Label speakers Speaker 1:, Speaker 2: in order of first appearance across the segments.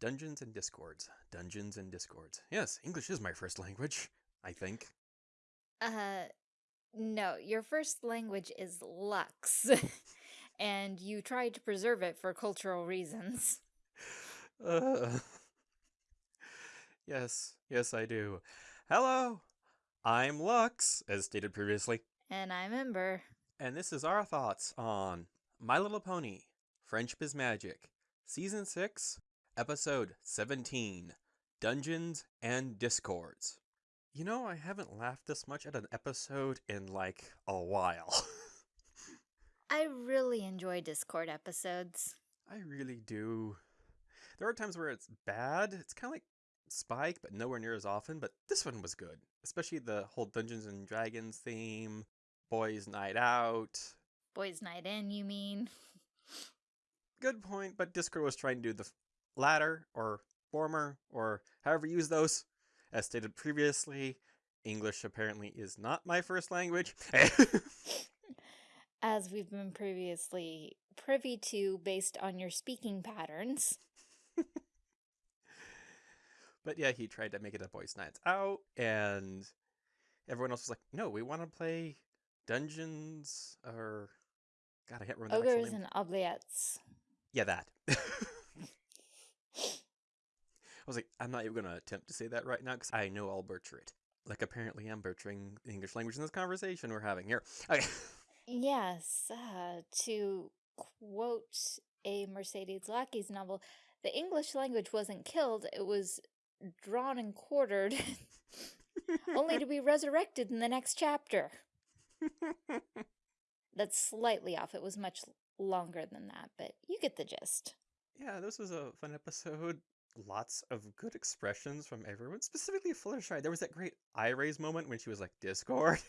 Speaker 1: Dungeons and Discords. Dungeons and Discords. Yes, English is my first language, I think.
Speaker 2: Uh, no, your first language is Lux, and you tried to preserve it for cultural reasons.
Speaker 1: Uh, yes, yes, I do. Hello, I'm Lux, as stated previously,
Speaker 2: And I'm Ember.
Speaker 1: and this is our thoughts on My Little Pony Friendship is Magic, Season 6, Episode 17 Dungeons and Discords. You know, I haven't laughed this much at an episode in like a while.
Speaker 2: I really enjoy Discord episodes.
Speaker 1: I really do. There are times where it's bad. It's kind of like Spike, but nowhere near as often. But this one was good, especially the whole Dungeons and Dragons theme, Boys Night Out.
Speaker 2: Boys' Night In, you mean?
Speaker 1: Good point, but Discord was trying to do the f- latter or former or however you use those. As stated previously, English apparently is not my first language.
Speaker 2: As we've been previously privy to based on your speaking patterns.
Speaker 1: But yeah, he tried to make it a boys' nights out, and everyone else was like, "No, we want to play Dungeons or God, I can't remember. the
Speaker 2: Ogres and oubliettes.
Speaker 1: Yeah, that. I was like, I'm not even gonna attempt to say that right now because I know I'll butcher it. Like apparently I'm butchering the English language in this conversation we're having here. Okay.
Speaker 2: Yes, uh, to quote a Mercedes Lackey's novel, the English language wasn't killed, it was drawn and quartered, only to be resurrected in the next chapter. That's slightly off. It was much longer than that, but you get the gist.
Speaker 1: yeah, this was a fun episode. Lots of good expressions from everyone, specifically Fluttershy. There was that great eye raise moment when she was like, Discord.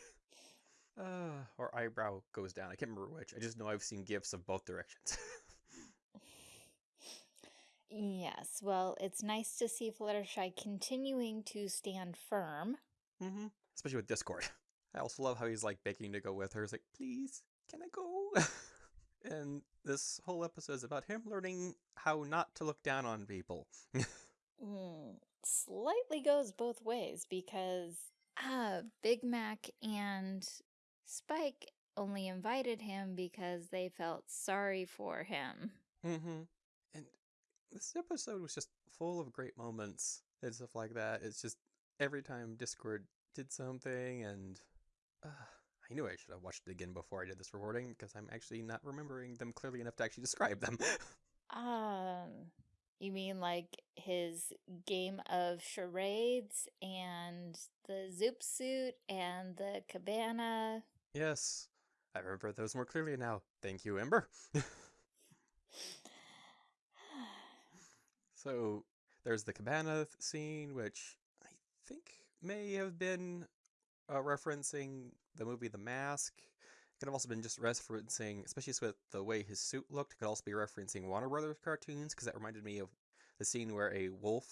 Speaker 1: Uh, or eyebrow goes down. I can't remember which. I just know I've seen gifs of both directions.
Speaker 2: Yes, well, it's nice to see Fluttershy continuing to stand firm.
Speaker 1: hmm Especially with Discord. I also love how he's like begging to go with her. He's like, please, can I go? and this whole episode is about him learning how not to look down on people.
Speaker 2: Mm, slightly goes both ways because uh, Big Mac and Spike only invited him because they felt sorry for him.
Speaker 1: hmm And this episode was just full of great moments and stuff like that. It's just every time Discord did something, and uh, I knew I should have watched it again before I did this recording because I'm actually not remembering them clearly enough to actually describe them.
Speaker 2: Um, you mean like his game of charades and the zoot suit and the cabana?
Speaker 1: yes, I remember those more clearly now. Thank you, Ember. So there's the cabana scene, which I think may have been uh, referencing the movie The Mask. Could have also been just referencing, especially with the way his suit looked. Could also be referencing Warner Brothers cartoons because that reminded me of the scene where a wolf,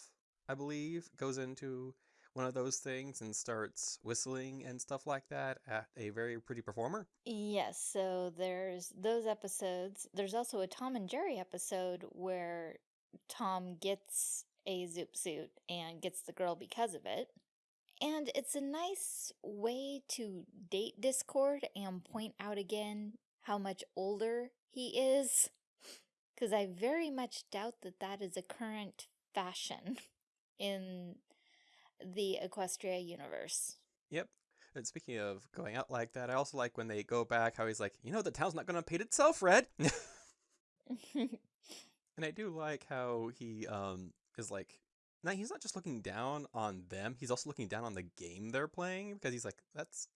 Speaker 1: I believe, goes into one of those things and starts whistling and stuff like that at a very pretty performer.
Speaker 2: Yes, so there's those episodes. There's also a Tom and Jerry episode where Tom gets a zoot suit and gets the girl because of it. And it's a nice way to date Discord and point out again how much older he is. Because I very much doubt that that is a current fashion in the Equestria universe.
Speaker 1: Yep. And speaking of going out like that, I also like when they go back how he's like, you know, the town's not going to paint itself red. and I do like how he um is like, now he's not just looking down on them; he's also looking down on the game they're playing because he's like, that's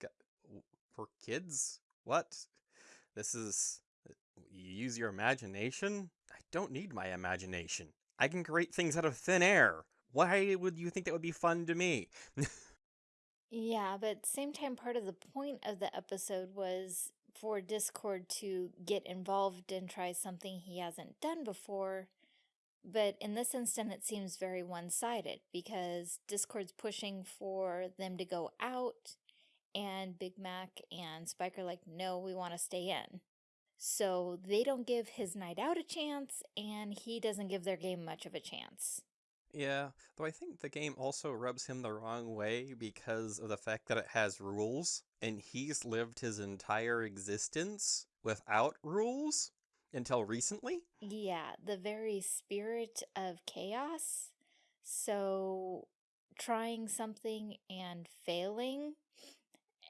Speaker 1: for kids. What? This is uh, you use your imagination. I don't need my imagination. I can create things out of thin air. Why would you think that would be fun to me?
Speaker 2: Yeah, but same time, part of the point of the episode was for Discord to get involved and try something he hasn't done before. But in this instance, it seems very one-sided because Discord's pushing for them to go out, and Big Mac and Spike are like, no, we want to stay in. So they don't give his night out a chance, and he doesn't give their game much of a chance.
Speaker 1: Yeah, though I think the game also rubs him the wrong way because of the fact that it has rules, and he's lived his entire existence without rules until recently.
Speaker 2: Yeah, the very spirit of chaos. So trying something and failing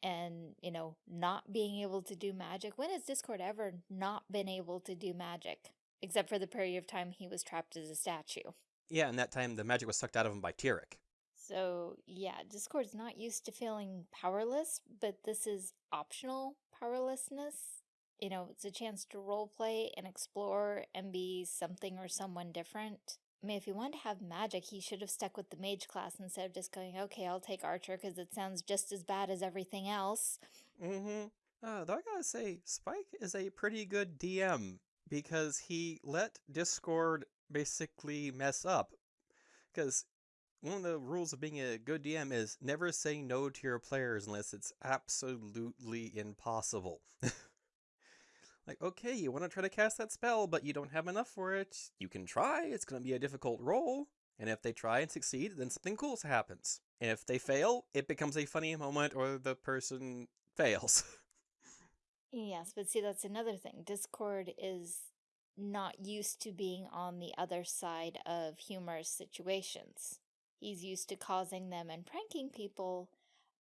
Speaker 2: and, you know, not being able to do magic. When has Discord ever not been able to do magic? Except for the period of time he was trapped as a statue.
Speaker 1: Yeah, and that time the magic was sucked out of him by Tirek.
Speaker 2: So, yeah, Discord's not used to feeling powerless, but this is optional powerlessness. You know, it's a chance to roleplay and explore and be something or someone different. I mean, if he wanted to have magic, he should have stuck with the mage class instead of just going, okay, I'll take archer because it sounds just as bad as everything else.
Speaker 1: Mm-hmm. Uh, though I gotta say, Spike is a pretty good DM because he let Discord basically mess up. Because one of the rules of being a good DM is never say no to your players unless it's absolutely impossible. like, okay, you want to try to cast that spell, but you don't have enough for it. You can try, it's going to be a difficult roll. And if they try and succeed, then something cool happens. And if they fail, it becomes a funny moment or the person fails.
Speaker 2: yes, but see, that's another thing. Discord is not used to being on the other side of humorous situations. He's used to causing them and pranking people,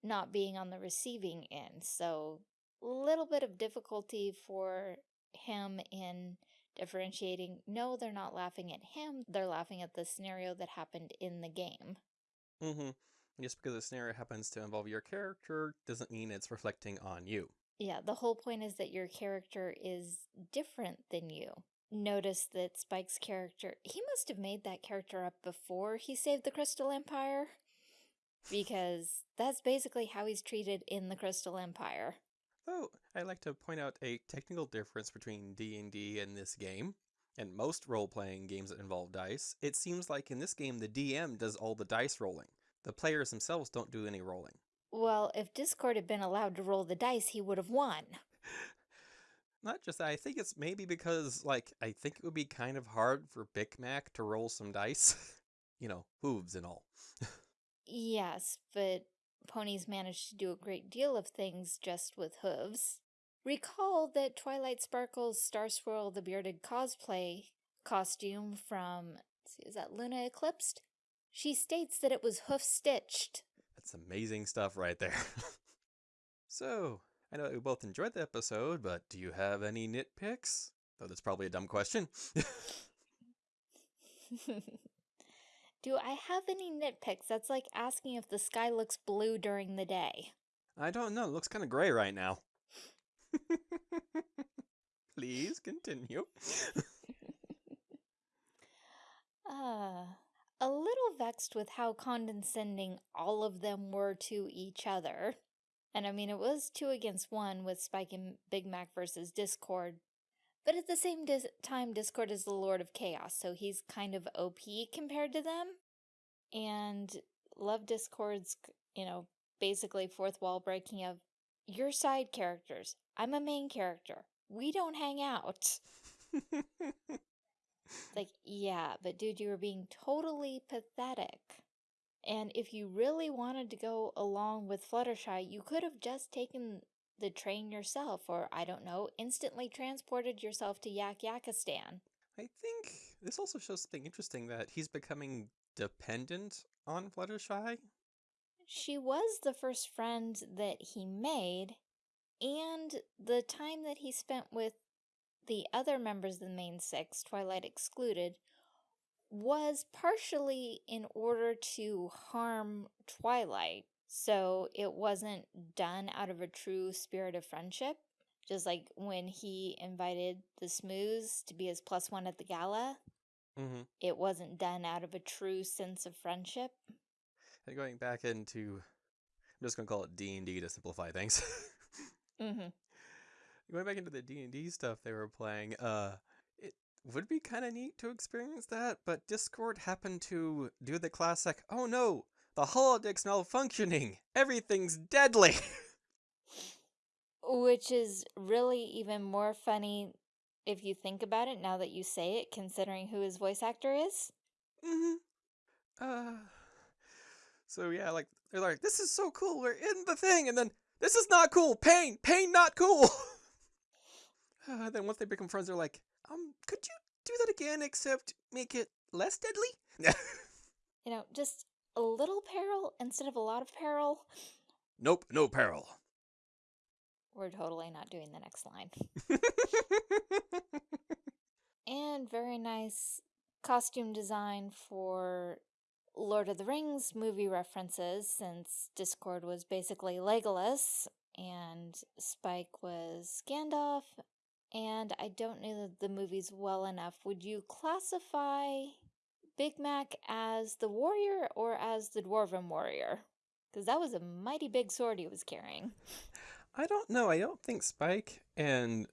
Speaker 2: not being on the receiving end. So, little bit of difficulty for him in differentiating no, they're not laughing at him, they're laughing at the scenario that happened in the game.
Speaker 1: Mm-hmm. Just because the scenario happens to involve your character doesn't mean it's reflecting on you.
Speaker 2: Yeah, the whole point is that your character is different than you notice that Spike's character, he must have made that character up before he saved the Crystal Empire. Because that's basically how he's treated in the Crystal Empire.
Speaker 1: Oh, I'd like to point out a technical difference between D&D and this game. And most role-playing games that involve dice, it seems like in this game the DM does all the dice rolling. The players themselves don't do any rolling.
Speaker 2: Well, if Discord had been allowed to roll the dice, he would have won.
Speaker 1: Not just that, I think it's maybe because, like, I think it would be kind of hard for Big Mac to roll some dice. you know, hooves and all.
Speaker 2: yes, but ponies manage to do a great deal of things just with hooves. Recall that Twilight Sparkle's Star Swirl the Bearded cosplay costume from, see, is that Luna Eclipsed? She states that it was hoof-stitched.
Speaker 1: That's amazing stuff right there. so, I know we both enjoyed the episode, but do you have any nitpicks? Though that's probably a dumb question.
Speaker 2: do I have any nitpicks? That's like asking if the sky looks blue during the day.
Speaker 1: I don't know. It looks kind of gray right now. Please continue.
Speaker 2: uh, a little vexed with how condescending all of them were to each other. And I mean, it was two against one with Spike and Big Mac versus Discord. But at the same dis time, Discord is the Lord of Chaos, so he's kind of OP compared to them. And love Discord's, you know, basically fourth wall breaking of, your side characters. I'm a main character. We don't hang out. like, yeah, but dude, you were being totally pathetic. And if you really wanted to go along with Fluttershy, you could have just taken the train yourself or, I don't know, instantly transported yourself to Yak Yakistan.
Speaker 1: I think this also shows something interesting that he's becoming dependent on Fluttershy.
Speaker 2: She was the first friend that he made, and the time that he spent with the other members of the main six, Twilight excluded, was partially in order to harm Twilight. So it wasn't done out of a true spirit of friendship. Just like when he invited the Smooze to be his plus one at the gala,
Speaker 1: mm -hmm.
Speaker 2: it wasn't done out of a true sense of friendship.
Speaker 1: And going back into, I'm just going to call it D&D to simplify things.
Speaker 2: mm -hmm.
Speaker 1: Going back into the D&D stuff they were playing, uh, it would be kind of neat to experience that, but Discord happened to do the classic, oh no, the holodeck's malfunctioning, everything's deadly.
Speaker 2: Which is really even more funny if you think about it now that you say it, considering who his voice actor is.
Speaker 1: Mm -hmm. Uh, so yeah, like they're like, this is so cool. We're in the thing, and then this is not cool. Pain, pain, not cool. uh, then once they become friends, they're like, um, could you do that again, except make it less deadly?
Speaker 2: You know, just a little peril instead of a lot of peril.
Speaker 1: nope, no peril.
Speaker 2: We're totally not doing the next line. And very nice costume design for Lord of the Rings movie references, since Discord was basically Legolas and Spike was Gandalf. And I don't know the movies well enough. Would you classify Big Mac as the warrior or as the dwarven warrior? Because that was a mighty big sword he was carrying.
Speaker 1: I don't know. I don't think Spike and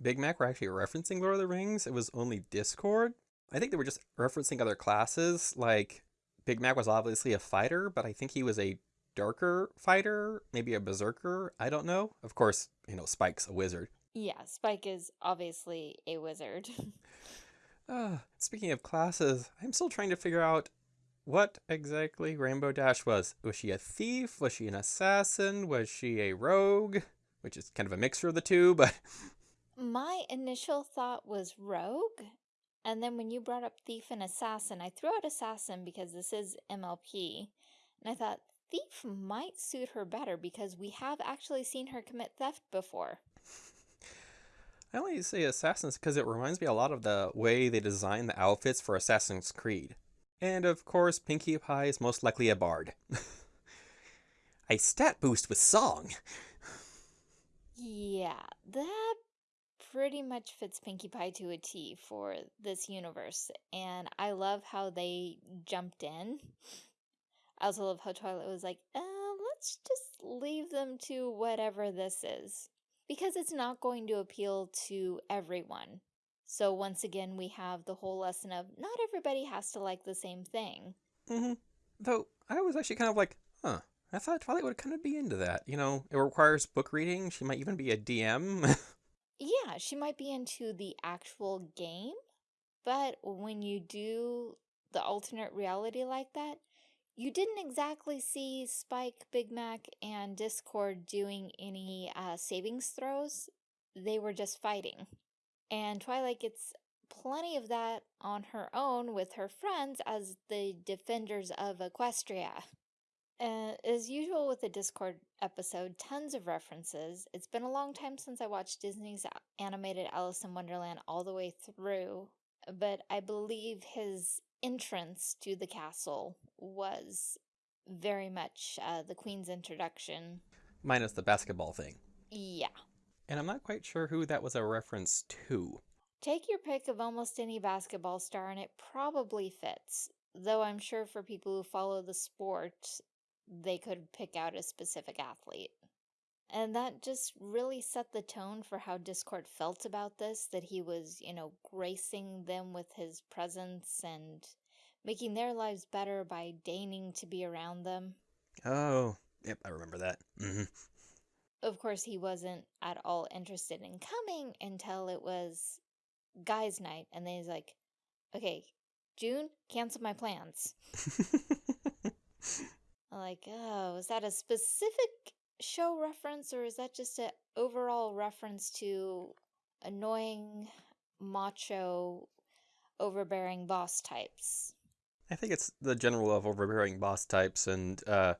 Speaker 1: Big Mac were actually referencing Lord of the Rings. It was only Discord. I think they were just referencing other classes. Like Big Mac was obviously a fighter, but I think he was a darker fighter, maybe a berserker. I don't know. Of course, you know, Spike's a wizard.
Speaker 2: Yeah, Spike is obviously a wizard.
Speaker 1: Uh, speaking of classes, I'm still trying to figure out what exactly Rainbow Dash was. Was she a thief? Was she an assassin? Was she a rogue? Which is kind of a mixture of the two, but
Speaker 2: My initial thought was rogue, and then when you brought up thief and assassin, I threw out assassin because this is MLP, and I thought thief might suit her better because we have actually seen her commit theft before.
Speaker 1: I only say assassins because it reminds me a lot of the way they design the outfits for Assassin's Creed. And of course, Pinkie Pie is most likely a bard. a stat boost with song.
Speaker 2: Yeah, that pretty much fits Pinkie Pie to a T for this universe, and I love how they jumped in. I also love how Twilight was like, uh, let's just leave them to whatever this is. Because it's not going to appeal to everyone. So once again, we have the whole lesson of not everybody has to like the same thing.
Speaker 1: hmm Though I was actually kind of like, huh. I thought Twilight would kind of be into that. You know, it requires book reading. She might even be a DM.
Speaker 2: Yeah, she might be into the actual game, but when you do the alternate reality like that, you didn't exactly see Spike, Big Mac, and Discord doing any uh, savings throws. They were just fighting. And Twilight gets plenty of that on her own with her friends as the defenders of Equestria. Uh, as usual with the Discord episode, tons of references. It's been a long time since I watched Disney's animated Alice in Wonderland all the way through, but I believe his entrance to the castle was very much uh, the Queen's introduction.
Speaker 1: Minus the basketball thing.
Speaker 2: Yeah.
Speaker 1: And I'm not quite sure who that was a reference to.
Speaker 2: Take your pick of almost any basketball star and it probably fits. Though I'm sure for people who follow the sport, they could pick out a specific athlete. And that just really set the tone for how Discord felt about this, that he was, you know, gracing them with his presence and making their lives better by deigning to be around them.
Speaker 1: Oh, yep, I remember that. hmm
Speaker 2: Of course, he wasn't at all interested in coming until it was guys' night, and then he's like, okay, June, cancel my plans. I'm like, oh, is that a specific show reference or is that just an overall reference to annoying, macho, overbearing boss types?
Speaker 1: I think it's the general of overbearing boss types and uh,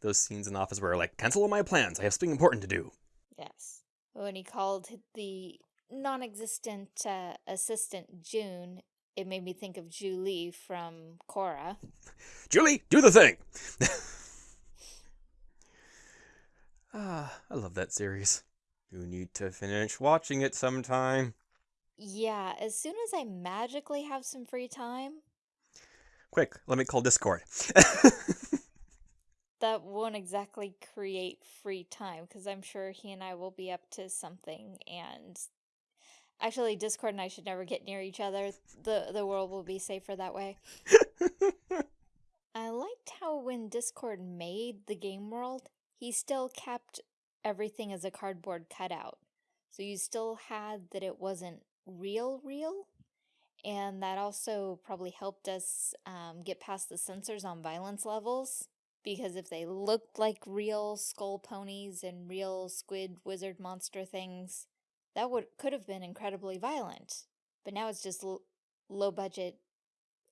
Speaker 1: those scenes in the office where like, cancel all my plans. I have something important to do.
Speaker 2: Yes. When he called the non existent uh, assistant June, it made me think of Zhu Li from Korra.
Speaker 1: Zhu Li, do the thing. ah, I love that series. You need to finish watching it sometime.
Speaker 2: Yeah, as soon as I magically have some free time,
Speaker 1: Quick, let me call Discord.
Speaker 2: that won't exactly create free time because I'm sure he and I will be up to something and actually Discord and I should never get near each other. The the world will be safer that way. I liked how when Discord made the game world, he still kept everything as a cardboard cutout. So you still had that it wasn't real real And that also probably helped us um, get past the censors on violence levels. Because if they looked like real skull ponies and real squid wizard monster things, that would could have been incredibly violent. But now it's just low budget,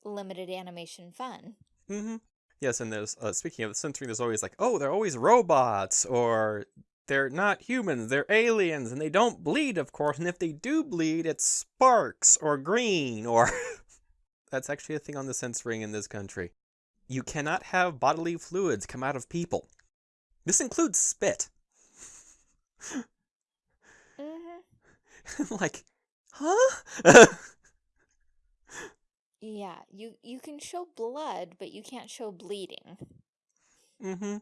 Speaker 2: limited animation fun.
Speaker 1: Mm-hmm. Yes, and there's uh, speaking of the censoring, there's always like, oh, they're always robots, or they're not humans, they're aliens, and they don't bleed, of course, and if they do bleed, it's sparks, or green, or... That's actually a thing on the censoring in this country. You cannot have bodily fluids come out of people. This includes spit.
Speaker 2: mm-hmm.
Speaker 1: like, huh?
Speaker 2: yeah, you, you can show blood, but you can't show bleeding.
Speaker 1: Mm-hmm.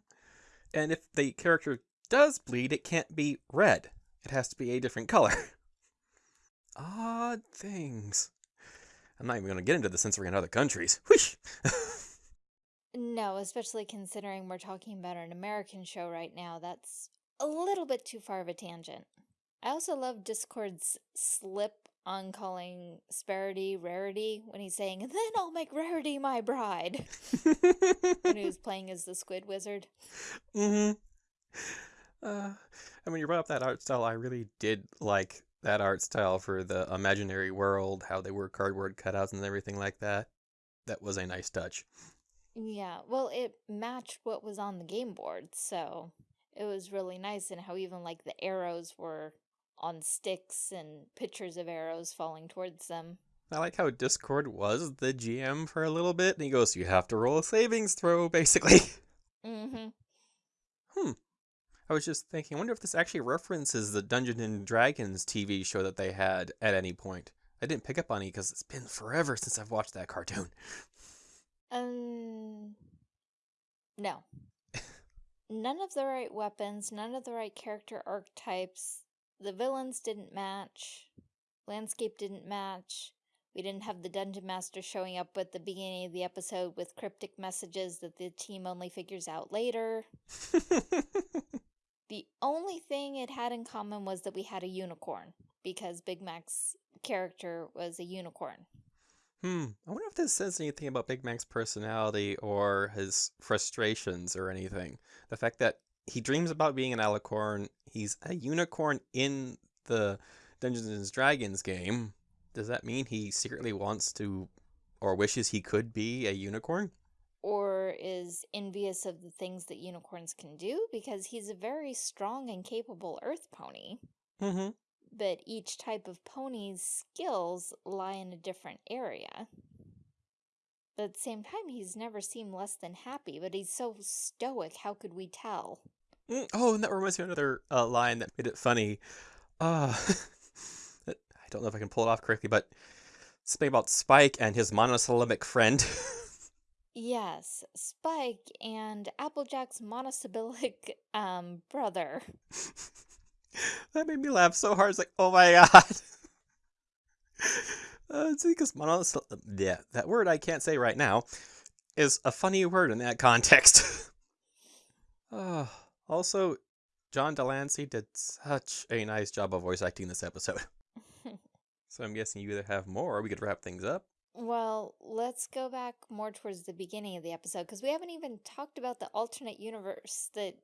Speaker 1: And if the character does bleed, it can't be red. It has to be a different color. Odd things. I'm not even going to get into the censoring in other countries. Whoosh!
Speaker 2: No, especially considering we're talking about an American show right now. That's a little bit too far of a tangent. I also love Discord's slip on calling Sparity Rarity when he's saying, then I'll make Rarity my bride. when he was playing as the Squid Wizard.
Speaker 1: Mm-hmm. Uh, I mean, you brought up that art style. I really did like that art style for the imaginary world, how they were cardboard cutouts and everything like that. That was a nice touch.
Speaker 2: Yeah, well, it matched what was on the game board, so it was really nice, and how even like the arrows were on sticks and pictures of arrows falling towards them.
Speaker 1: I like how Discord was the GM for a little bit, and he goes, "You have to roll a savings throw, basically."
Speaker 2: Mm-hmm.
Speaker 1: Hmm. I was just thinking, I wonder if this actually references the Dungeons and Dragons TV show that they had at any point. I didn't pick up on it because it's been forever since I've watched that cartoon.
Speaker 2: Um, no. none of the right weapons, none of the right character archetypes. The villains didn't match. Landscape didn't match. We didn't have the dungeon master showing up at the beginning of the episode with cryptic messages that the team only figures out later. The only thing it had in common was that we had a unicorn, because Big Mac's character was a unicorn.
Speaker 1: Hmm. I wonder if this says anything about Big Mac's personality or his frustrations or anything. The fact that he dreams about being an alicorn, he's a unicorn in the Dungeons and Dragons game. Does that mean he secretly wants to or wishes he could be a unicorn?
Speaker 2: or is envious of the things that unicorns can do because he's a very strong and capable earth pony.
Speaker 1: Mm-hmm.
Speaker 2: But each type of pony's skills lie in a different area. But at the same time, he's never seemed less than happy, but he's so stoic, how could we tell?
Speaker 1: Mm, oh, and that reminds me of another uh, line that made it funny. Uh, I don't know if I can pull it off correctly, but something about Spike and his monosyllabic friend.
Speaker 2: Yes, Spike and Applejack's monosyllabic um brother.
Speaker 1: that made me laugh so hard. It's like, oh my god. uh, it's because monosyllabic. Yeah, that word I can't say right now is a funny word in that context. uh, also, John de Lancie did such a nice job of voice acting this episode. so I'm guessing you either have more or we could wrap things up.
Speaker 2: Well, let's go back more towards the beginning of the episode because we haven't even talked about the alternate universe that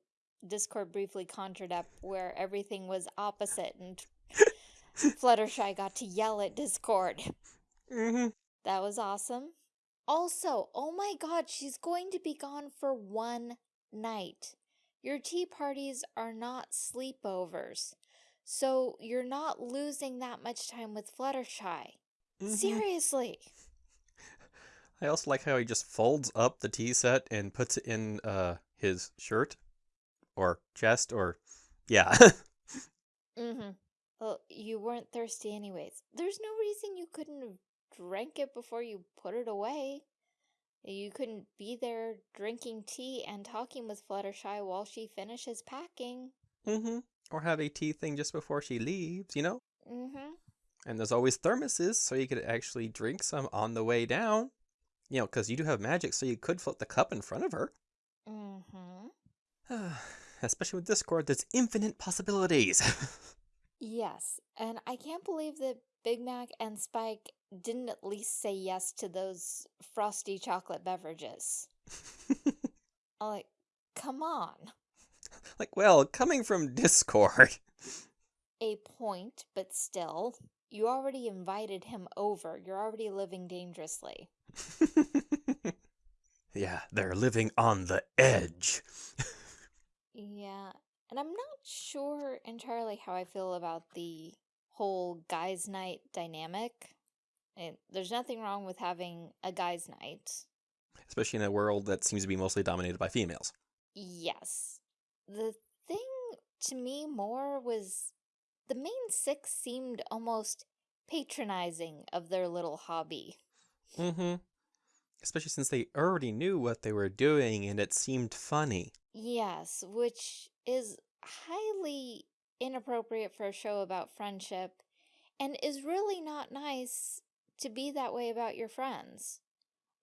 Speaker 2: Discord briefly conjured up where everything was opposite and Fluttershy got to yell at Discord.
Speaker 1: Mm -hmm.
Speaker 2: That was awesome. Also, oh my god, she's going to be gone for one night. Your tea parties are not sleepovers. So you're not losing that much time with Fluttershy. Mm -hmm. Seriously.
Speaker 1: I also like how he just folds up the tea set and puts it in uh, his shirt or chest or yeah.
Speaker 2: mm-hmm. Well, you weren't thirsty anyways. There's no reason you couldn't have drank it before you put it away. You couldn't be there drinking tea and talking with Fluttershy while she finishes packing.
Speaker 1: Mm-hmm. Or have a tea thing just before she leaves, you know?
Speaker 2: Mm-hmm.
Speaker 1: And there's always thermoses, so you could actually drink some on the way down. You know, because you do have magic, so you could flip the cup in front of her.
Speaker 2: Mm-hmm.
Speaker 1: Especially with Discord, there's infinite possibilities.
Speaker 2: yes, and I can't believe that Big Mac and Spike didn't at least say yes to those frosty chocolate beverages. I'm like, come on.
Speaker 1: like, well, coming from Discord.
Speaker 2: A point, but still, you already invited him over. You're already living dangerously.
Speaker 1: yeah, they're living on the edge.
Speaker 2: Yeah, and I'm not sure entirely how I feel about the whole guys' night dynamic. And there's nothing wrong with having a guys' night.
Speaker 1: Especially in a world that seems to be mostly dominated by females.
Speaker 2: Yes. The thing to me more was the main six seemed almost patronizing of their little hobby.
Speaker 1: Mm-hmm. Especially since they already knew what they were doing and it seemed funny.
Speaker 2: Yes, which is highly inappropriate for a show about friendship and is really not nice to be that way about your friends.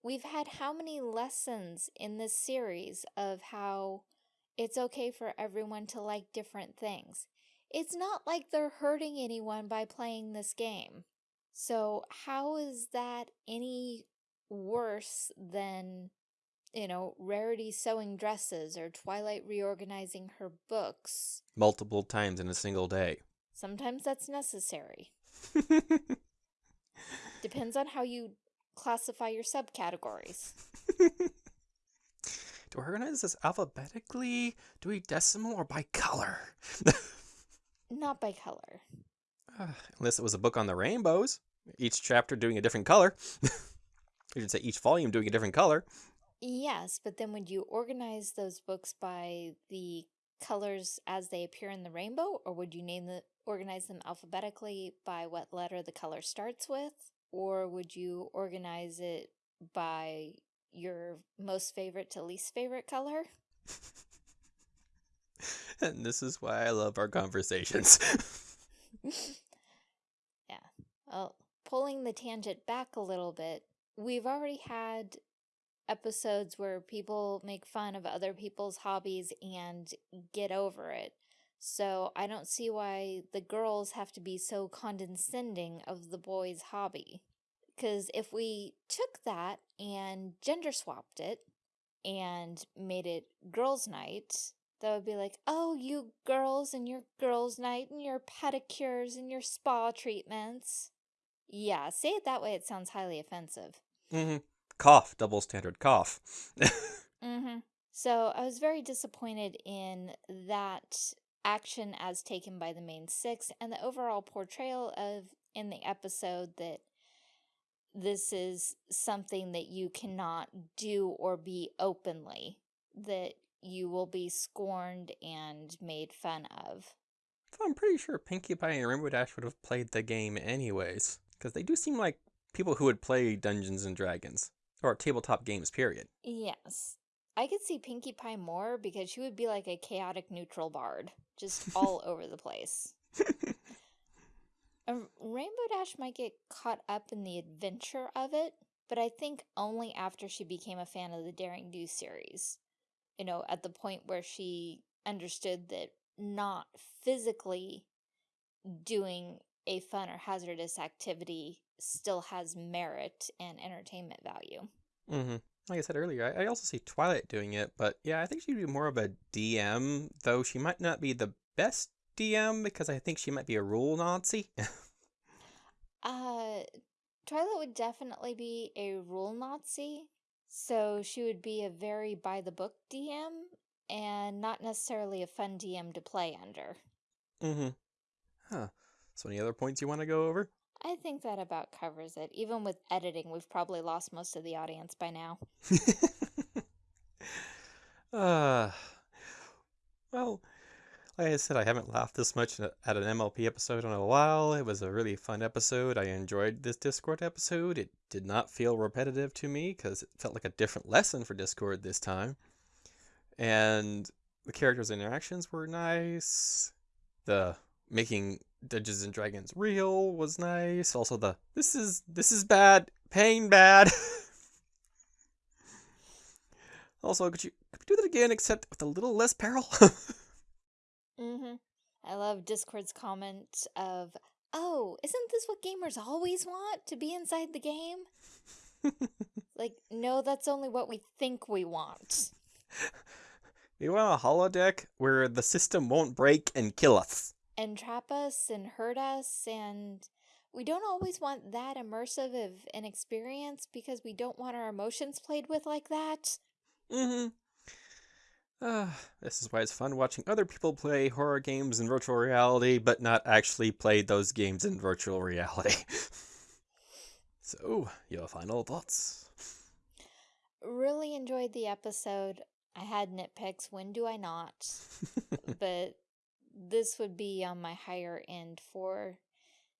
Speaker 2: We've had how many lessons in this series of how it's okay for everyone to like different things. It's not like they're hurting anyone by playing this game. So how is that any worse than, you know, Rarity sewing dresses or Twilight reorganizing her books?
Speaker 1: Multiple times in a single day.
Speaker 2: Sometimes that's necessary. Depends on how you classify your subcategories.
Speaker 1: Do we organize this alphabetically? Do we decimal or by color?
Speaker 2: Not by color.
Speaker 1: Uh, unless it was a book on the rainbows. Each chapter doing a different color. You should say each volume doing a different color.
Speaker 2: Yes, but then would you organize those books by the colors as they appear in the rainbow? Or would you name the organize them alphabetically by what letter the color starts with? Or would you organize it by your most favorite to least favorite color?
Speaker 1: and this is why I love our conversations.
Speaker 2: yeah. Well, pulling the tangent back a little bit, we've already had episodes where people make fun of other people's hobbies and get over it. So I don't see why the girls have to be so condescending of the boys' hobby. Because if we took that and gender swapped it and made it girls' night, that would be like, oh, you girls and your girls' night and your pedicures and your spa treatments. Yeah, say it that way, it sounds highly offensive.
Speaker 1: Mm-hmm. Cough, double standard cough.
Speaker 2: mm-hmm. So I was very disappointed in that action as taken by the main six and the overall portrayal of in the episode that this is something that you cannot do or be openly that you will be scorned and made fun of.
Speaker 1: I'm pretty sure Pinkie Pie and Rainbow Dash would have played the game anyways, because they do seem like people who would play Dungeons and Dragons or tabletop games, period.
Speaker 2: Yes. I could see Pinkie Pie more because she would be like a chaotic neutral bard, just all over the place. Rainbow Dash might get caught up in the adventure of it, but I think only after she became a fan of the Daring Do series you know, at the point where she understood that not physically doing a fun or hazardous activity still has merit and entertainment value.
Speaker 1: Mm-hmm. Like I said earlier, I, I also see Twilight doing it, but yeah, I think she'd be more of a DM, though she might not be the best DM because I think she might be a rule Nazi.
Speaker 2: uh, Twilight would definitely be a rule Nazi so she would be a very by the book DM and not necessarily a fun DM to play under.
Speaker 1: Mm-hmm. Huh. So any other points you want to go over?
Speaker 2: I think that about covers it. Even with editing, we've probably lost most of the audience by now.
Speaker 1: uh, well, like I said, I haven't laughed this much at an MLP episode in a while. It was a really fun episode. I enjoyed this Discord episode. It did not feel repetitive to me because it felt like a different lesson for Discord this time. And the characters' interactions were nice. The making Dungeons and Dragons real was nice. Also the this is this is bad, pain bad. also, could you could you do that again except with a little less peril?
Speaker 2: Mm-hmm. I love Discord's comment of oh, isn't this what gamers always want? To be inside the game? like, no, that's only what we think we want.
Speaker 1: We want a holodeck where the system won't break and kill us.
Speaker 2: And trap us and hurt us and we don't always want that immersive of an experience because we don't want our emotions played with like that.
Speaker 1: Mm-hmm. Uh, this is why it's fun watching other people play horror games in virtual reality, but not actually play those games in virtual reality. so, your final thoughts?
Speaker 2: Really enjoyed the episode. I had nitpicks. When do I not? but this would be on my higher end for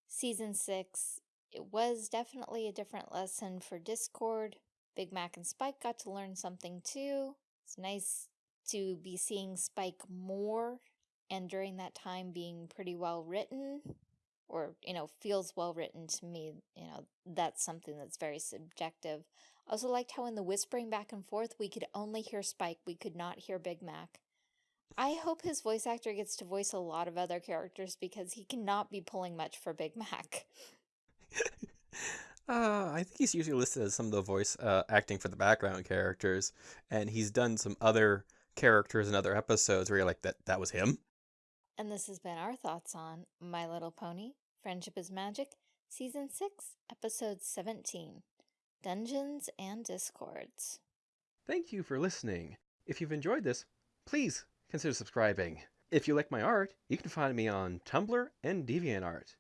Speaker 2: season six. It was definitely a different lesson for Discord. Big Mac and Spike got to learn something too. It's nice to be seeing Spike more and during that time being pretty well written or, you know, feels well written to me. You know, that's something that's very subjective. I also liked how in the whispering back and forth, we could only hear Spike. We could not hear Big Mac. I hope his voice actor gets to voice a lot of other characters because he cannot be pulling much for Big Mac.
Speaker 1: Uh, I think he's usually listed as some of the voice uh, acting for the background characters, and he's done some other characters in other episodes where you're like, that that was him.
Speaker 2: And this has been our thoughts on My Little Pony: Friendship is Magic, Season Six, Episode Seventeen, Dungeons and Discords.
Speaker 1: Thank you for listening. If you've enjoyed this, please consider subscribing. If you like my art, you can find me on Tumblr and DeviantArt.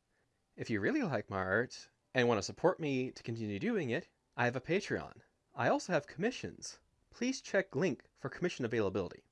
Speaker 1: If you really like my art and want to support me to continue doing it, I have a Patreon. I also have commissions. Please check link for commission availability.